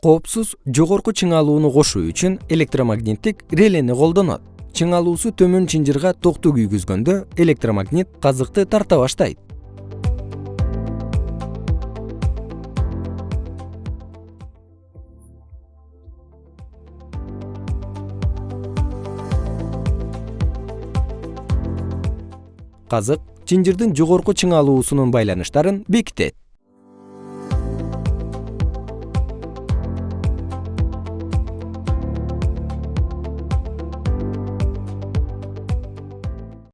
коопсуз жогорку чыңалууну кошуу үчүн электромагниттик релени колдонот. Чыңалуусу төмөн чынжырга токту күйгүзгөндө электромагнит казыкты тарта баштайт. Казык чынжырдын жогорку чыңалуусунун байланыштарын бекитет.